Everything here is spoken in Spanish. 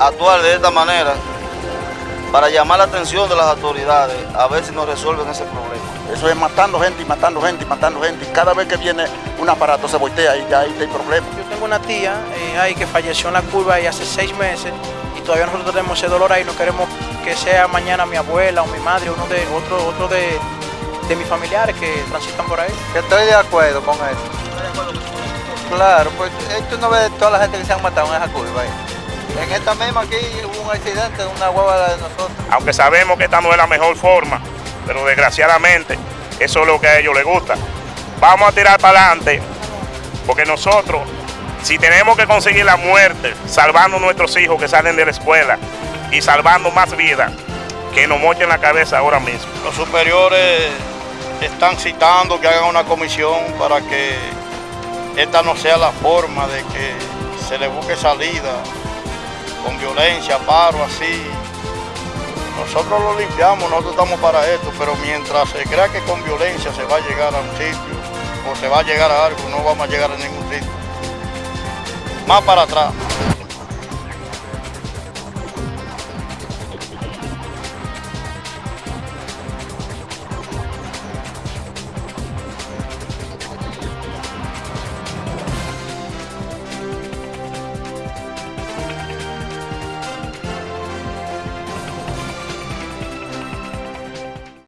actuar de esta manera para llamar la atención de las autoridades a ver si nos resuelven ese problema. Eso es matando gente y matando gente y matando gente. Y cada vez que viene un aparato se voltea y ya ahí está el problema. Yo tengo una tía eh, ahí que falleció en la curva ahí hace seis meses y todavía nosotros tenemos ese dolor ahí. No queremos que sea mañana mi abuela o mi madre o uno de, otro, otro de, de mis familiares que transitan por ahí. Estoy de acuerdo con eso. Claro, pues esto no ve toda la gente que se han matado en esa curva ahí. En esta misma aquí hubo un accidente de una hueva de nosotros. Aunque sabemos que esta no es la mejor forma, pero desgraciadamente eso es lo que a ellos les gusta. Vamos a tirar para adelante, porque nosotros, si tenemos que conseguir la muerte, salvando a nuestros hijos que salen de la escuela y salvando más vidas, que nos mochen la cabeza ahora mismo. Los superiores están citando que hagan una comisión para que esta no sea la forma de que se le busque salida con violencia, paro, así. Nosotros lo limpiamos, nosotros estamos para esto, pero mientras se crea que con violencia se va a llegar a un sitio o se va a llegar a algo, no vamos a llegar a ningún sitio. Más para atrás.